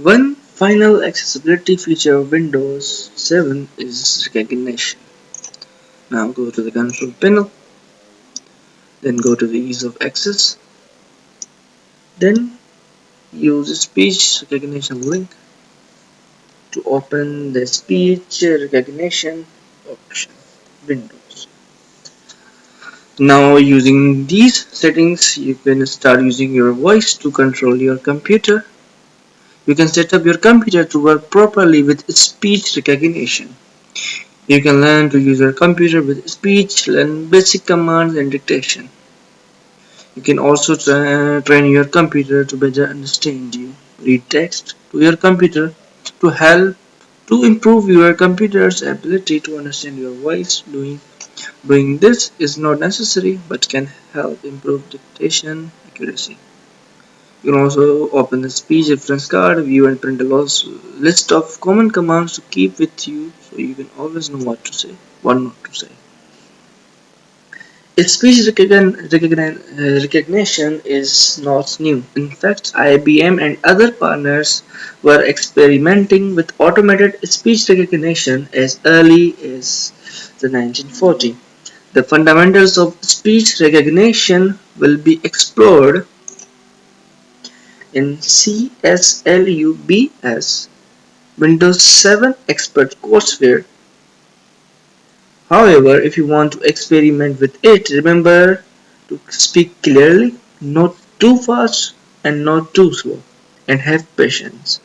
One final accessibility feature of Windows 7 is recognition. Now go to the control panel, then go to the ease of access, then use the speech recognition link to open the speech recognition option windows now using these settings you can start using your voice to control your computer you can set up your computer to work properly with speech recognition. You can learn to use your computer with speech learn basic commands and dictation. You can also tra train your computer to better understand you. Read text to your computer to help to improve your computer's ability to understand your voice. Doing doing this is not necessary but can help improve dictation accuracy you can also open the speech reference card view and print a list of common commands to keep with you so you can always know what to say what not to say Speech uh, recognition is not new. In fact, IBM and other partners were experimenting with automated speech recognition as early as the 1940s. The fundamentals of speech recognition will be explored in CSLUBS Windows 7 Expert courseware However, if you want to experiment with it, remember to speak clearly, not too fast and not too slow, and have patience.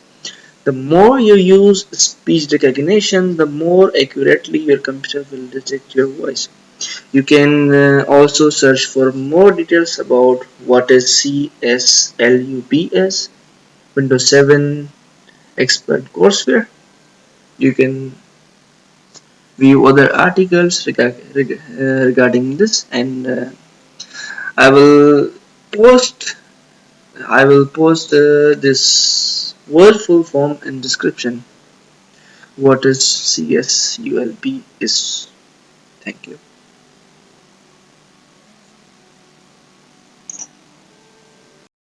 The more you use speech recognition, the more accurately your computer will detect your voice. You can uh, also search for more details about what is CSLUBS, Windows 7 Expert Courseware. You can view other articles uh, regarding this and uh, I will post I will post uh, this word full form in description. What is CSULB is thank you